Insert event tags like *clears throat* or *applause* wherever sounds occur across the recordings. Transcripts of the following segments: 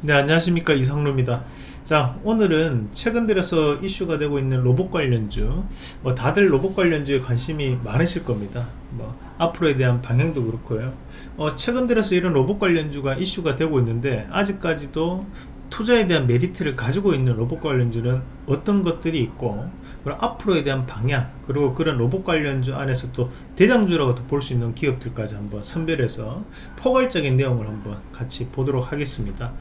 네 안녕하십니까. 이상로입니다. 자 오늘은 최근 들어서 이슈가 되고 있는 로봇 관련주. 뭐 다들 로봇 관련주에 관심이 많으실 겁니다. 뭐 앞으로에 대한 방향도 그렇고요. 어, 최근 들어서 이런 로봇 관련주가 이슈가 되고 있는데 아직까지도 투자에 대한 메리트를 가지고 있는 로봇 관련주는 어떤 것들이 있고 그리고 앞으로에 대한 방향 그리고 그런 로봇 관련주 안에서 또 대장주라고 볼 수 있는 기업들까지 한번 선별해서 포괄적인 내용을 한번 같이 보도록 하겠습니다.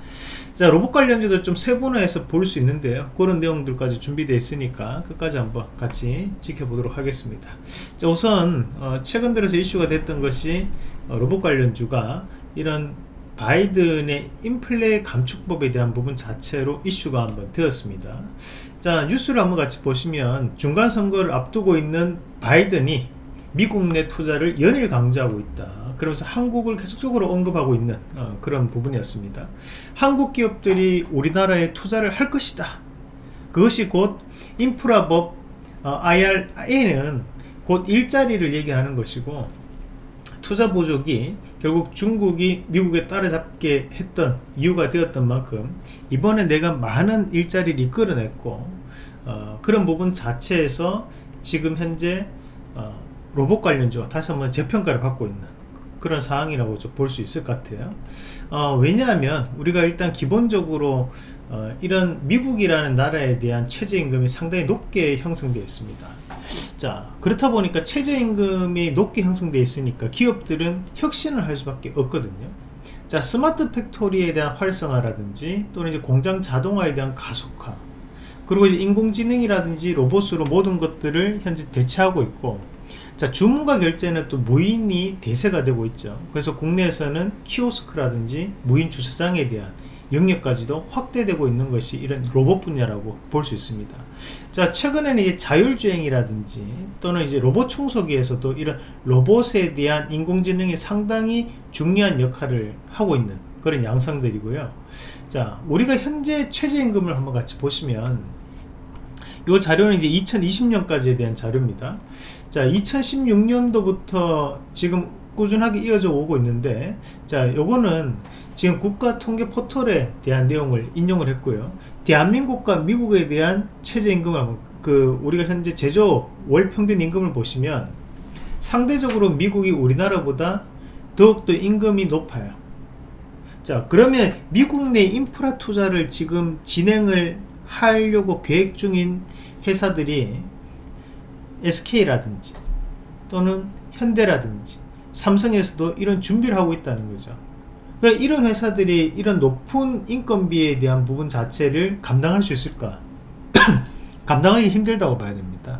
자 로봇 관련주도 좀 세분화해서 볼 수 있는데요. 그런 내용들까지 준비되어 있으니까 끝까지 한번 같이 지켜보도록 하겠습니다. 자 우선 어, 최근 들어서 이슈가 됐던 것이 어, 로봇 관련주가 이런 바이든의 인플레 감축법에 대한 부분 자체로 이슈가 한번 되었습니다 자 뉴스를 한번 같이 보시면 중간 선거를 앞두고 있는 바이든이 미국 내 투자를 연일 강조하고 있다. 그러면서 한국을 계속적으로 언급하고 있는 어, 그런 부분이었습니다. 한국 기업들이 우리나라에 투자를 할 것이다. 그것이 곧 인프라법 어, IRA는 곧 일자리를 얘기하는 것이고 투자 부족이 결국 중국이 미국에 따라잡게 했던 이유가 되었던 만큼 이번에 내가 많은 일자리를 이끌어냈고 어, 그런 부분 자체에서 지금 현재 어, 로봇 관련주가 다시 한번 재평가를 받고 있는 그런 상황이라고 볼 수 있을 것 같아요. 어, 왜냐하면 우리가 일단 기본적으로 어, 이런 미국이라는 나라에 대한 최저임금이 상당히 높게 형성되어 있습니다 자 그렇다 보니까 최저임금이 높게 형성되어 있으니까 기업들은 혁신을 할 수밖에 없거든요. 자 스마트 팩토리에 대한 활성화라든지 또는 이제 공장 자동화에 대한 가속화 그리고 이제 인공지능이라든지 로봇으로 모든 것들을 현재 대체하고 있고 자 주문과 결제는 또 무인이 대세가 되고 있죠. 그래서 국내에서는 키오스크라든지 무인 주차장에 대한 영역까지도 확대되고 있는 것이 이런 로봇 분야라고 볼 수 있습니다. 자, 최근에는 이제 자율주행이라든지 또는 이제 로봇 청소기에서도 이런 로봇에 대한 인공지능이 상당히 중요한 역할을 하고 있는 그런 양상들이고요. 자, 우리가 현재 최저임금을 한번 같이 보시면 이 자료는 이제 2020년까지에 대한 자료입니다. 자, 2016년도부터 지금 꾸준하게 이어져 오고 있는데 자, 요거는 지금 국가 통계 포털에 대한 내용을 인용을 했고요. 대한민국과 미국에 대한 최저임금을 그 우리가 현재 제조 월 평균 임금을 보시면 상대적으로 미국이 우리나라보다 더욱더 임금이 높아요. 자 그러면 미국 내 인프라 투자를 지금 진행을 하려고 계획 중인 회사들이 SK라든지 또는 현대라든지 삼성에서도 이런 준비를 하고 있다는 거죠 그러니까 이런 회사들이 이런 높은 인건비에 대한 부분 자체를 감당할 수 있을까? *clears throat* 감당하기 힘들다고 봐야 됩니다.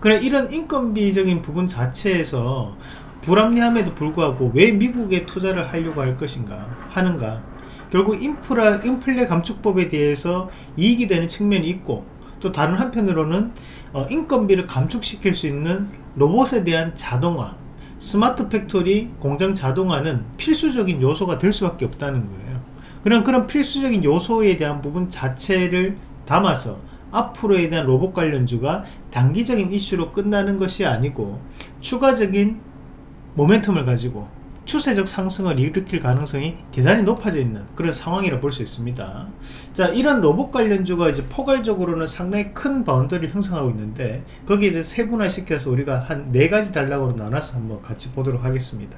그래 이런 인건비적인 부분 자체에서 불합리함에도 불구하고 왜 미국에 투자를 하려고 할 것인가 하는가? 결국 인프라 인플레 감축법에 대해서 이익이 되는 측면이 있고 또 다른 한편으로는 어, 인건비를 감축시킬 수 있는 로봇에 대한 자동화 smart factory 공장 자동화는 필수적인 요소가 될 수밖에 없다는 거예요. 그런 그런 필수적인 요소에 대한 부분 자체를 담아서 앞으로에 대한 로봇 관련주가 단기적인 이슈로 끝나는 것이 아니고 추가적인 모멘텀을 가지고 추세적 상승을 일으킬 가능성이 대단히 높아져 있는 그런 상황이라 볼 수 있습니다. 자 이런 로봇 관련주가 이제 포괄적으로는 상당히 큰 boundary를 형성하고 있는데 거기에 이제 세분화 시켜서 우리가 한 네 가지 단락으로 나눠서 한번 같이 보도록 하겠습니다.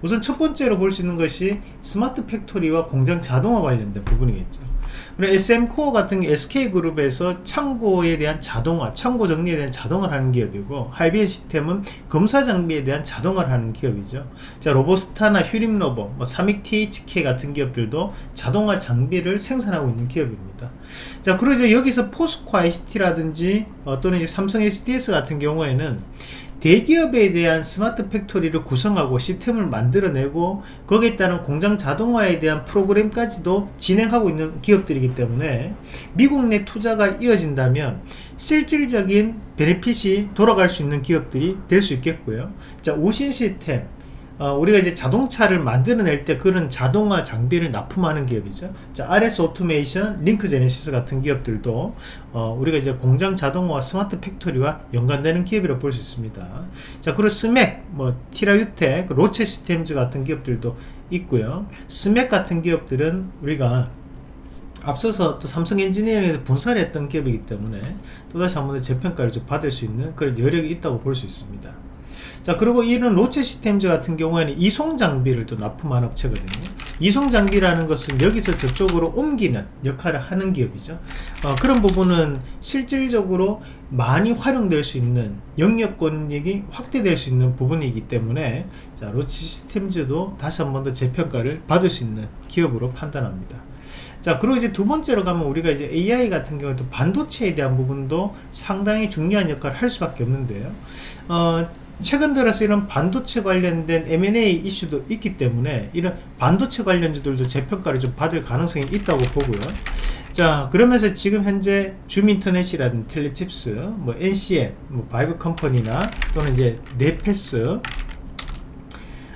우선 첫 번째로 볼 수 있는 것이 smart factory와 공장 자동화 관련된 부분이겠죠 그리고 SM코어 같은 SK그룹에서 창고에 대한 자동화, 창고 정리에 대한 자동화를 하는 기업이고 하이비젼 시스템은 검사 장비에 대한 자동화를 하는 기업이죠. 자, 로보스타나 휴림로봇, 뭐 삼익 THK 같은 기업들도 자동화 장비를 생산하고 있는 기업입니다. 자, 그리고 이제 여기서 포스코 ICT라든지 어, 또는 이제 삼성 SDS 같은 경우에는 대기업에 대한 smart factory를 구성하고 시스템을 만들어내고 거기에 따른 공장 자동화에 대한 프로그램까지도 진행하고 있는 기업들이기 때문에 미국 내 투자가 이어진다면 실질적인 benefit이 돌아갈 수 있는 기업들이 될 수 있겠고요. 자 우신 시스템 어, 우리가 이제 자동차를 만들어낼 때 그런 자동화 장비를 납품하는 기업이죠. 자, RS 오토메이션, 링크 제네시스 같은 기업들도 어, 우리가 이제 공장 자동화와 smart factory와 연관되는 기업이라고 볼 수 있습니다. 자, 그리고 스맥, 뭐 티라유텍, 로체 시스템즈 같은 기업들도 있고요 스맥 같은 기업들은 우리가 앞서서 또 삼성 엔지니어링에서 분사를 했던 기업이기 때문에 또다시 한 번 더 재평가를 좀 받을 수 있는 그런 여력이 있다고 볼 수 있습니다 자 그리고 이런 로체 시스템즈 같은 경우에는 이송 장비를 또 납품한 업체거든요. 이송 장비라는 것은 여기서 저쪽으로 옮기는 역할을 하는 기업이죠. 어, 그런 부분은 실질적으로 많이 활용될 수 있는 영역권익이 확대될 수 있는 부분이기 때문에 자 로체 시스템즈도 다시 한 번 더 재평가를 받을 수 있는 기업으로 판단합니다. 자 그리고 이제 두 번째로 가면 우리가 이제 AI 같은 경우에도 반도체에 대한 부분도 상당히 중요한 역할을 할 수밖에 없는데요. 어, 최근 들어서 이런 반도체 관련된 M&A 이슈도 있기 때문에 이런 반도체 관련주들도 재평가를 좀 받을 가능성이 있다고 보고요 자 그러면서 지금 현재 줌인터넷이라든 텔레칩스 뭐 NCN 뭐 바이브 컴퍼니나 또는 이제 네패스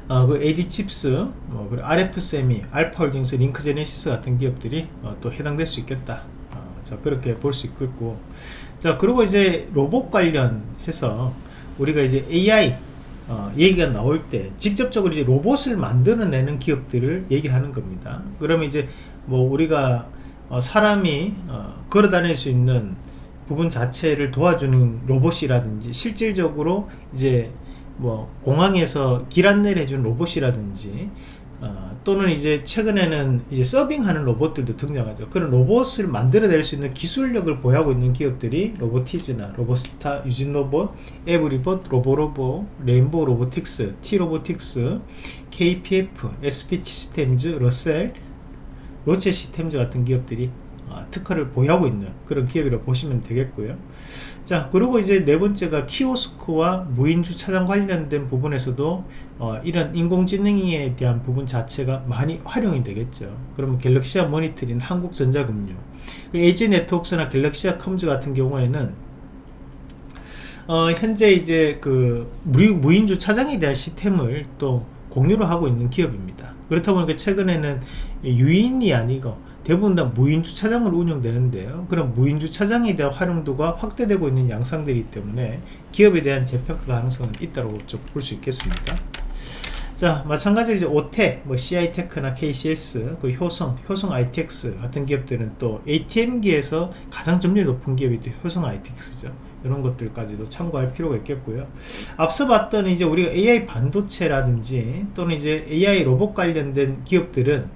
어, 그 AD칩스, 뭐, 그리고 RF세미, 알파홀딩스, 링크제네시스 같은 기업들이 어, 또 해당될 수 있겠다. 어, 자, 그렇게 볼 수 있겠고. 자, 그리고 이제 로봇 관련해서 우리가 이제 AI 어, 얘기가 나올 때 직접적으로 이제 로봇을 만들어내는 기업들을 얘기하는 겁니다. 그러면 이제 뭐 우리가 어, 사람이 어, 걸어 다닐 수 있는 부분 자체를 도와주는 로봇이라든지 실질적으로 이제 뭐 공항에서 길 안내를 해주는 로봇이라든지 어, 또는 이제 최근에는 이제 서빙하는 로봇들도 등장하죠. 그런 로봇을 만들어낼 수 있는 기술력을 보유하고 있는 기업들이 로보티즈나 로보스타, 유진로봇, 에브리봇, 로보로보, 레인보우 로보틱스, T로보틱스, KPF, SPT 시스템즈, 러셀, 로체 시스템즈 같은 기업들이 어, 특허를 보유하고 있는 그런 기업이라고 보시면 되겠고요. 자 그리고 이제 네 번째가 키오스크와 무인 주차장 관련된 부분에서도 어, 이런 인공지능에 대한 부분 자체가 많이 활용이 되겠죠 그러면 갤럭시아 모니터링 한국전자금융 에이지 네트웍스나 갤럭시아 컴즈 같은 경우에는 어, 현재 이제 그 무인 주차장에 대한 시스템을 또 공유를 하고 있는 기업입니다 그렇다 보니까 최근에는 유인이 아니고 대부분 다 무인 주차장으로 운영되는데요. 그럼 무인 주차장에 대한 활용도가 확대되고 있는 양상들이기 때문에 기업에 대한 재평가 가능성은 있다고 볼 수 있겠습니다. 자 마찬가지로 이제 오테 뭐 CI테크나 KCS 그 효성 효성 ITX 같은 기업들은 또 ATM기에서 가장 점유율 높은 기업이 또 효성 ITX죠. 이런 것들까지도 참고할 필요가 있겠고요. 앞서 봤던 이제 우리가 AI 반도체라든지 또는 이제 AI 로봇 관련된 기업들은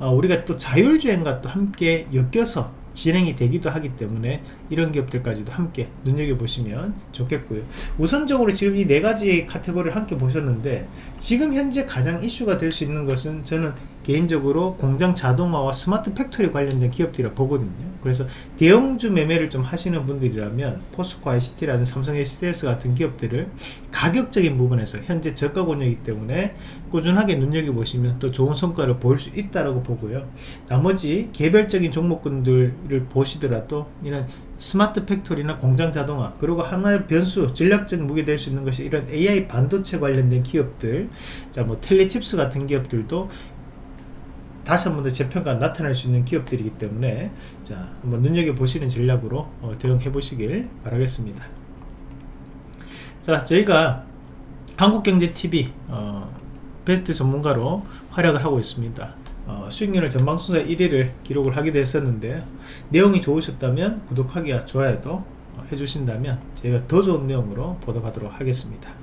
어, 우리가 또 자율주행과 또 함께 엮여서 진행이 되기도 하기 때문에 이런 기업들까지도 함께 눈여겨보시면 좋겠고요. 우선적으로 지금 이 네 가지 카테고리를 함께 보셨는데 지금 현재 가장 이슈가 될 수 있는 것은 저는 개인적으로 공장 자동화와 smart factory 관련된 기업들이라 보거든요. 그래서 대형주 매매를 좀 하시는 분들이라면 포스코 ICT라든 삼성 SDS 같은 기업들을 가격적인 부분에서 현재 저가 권역이기 때문에 꾸준하게 눈여겨보시면 또 좋은 성과를 보일 수 있다고 보고요. 나머지 개별적인 종목군들을 보시더라도 이런 smart factory나 공장 자동화 그리고 하나의 변수 전략적 무기 될수 있는 것이 이런 AI 반도체 관련된 기업들 자 뭐 텔레칩스 같은 기업들도 다시 한 번 더 재평가 나타날 수 있는 기업들이기 때문에 자 한번 눈여겨보시는 전략으로 어, 대응해 보시길 바라겠습니다. 자 저희가 한국경제TV 어, 베스트 전문가로 활약을 하고 있습니다. 어, 수익률을 전방순서 1위를 기록을 하기도 했었는데 내용이 좋으셨다면 구독하기와 좋아요도 어, 해주신다면 제가 더 좋은 내용으로 보답하도록 하겠습니다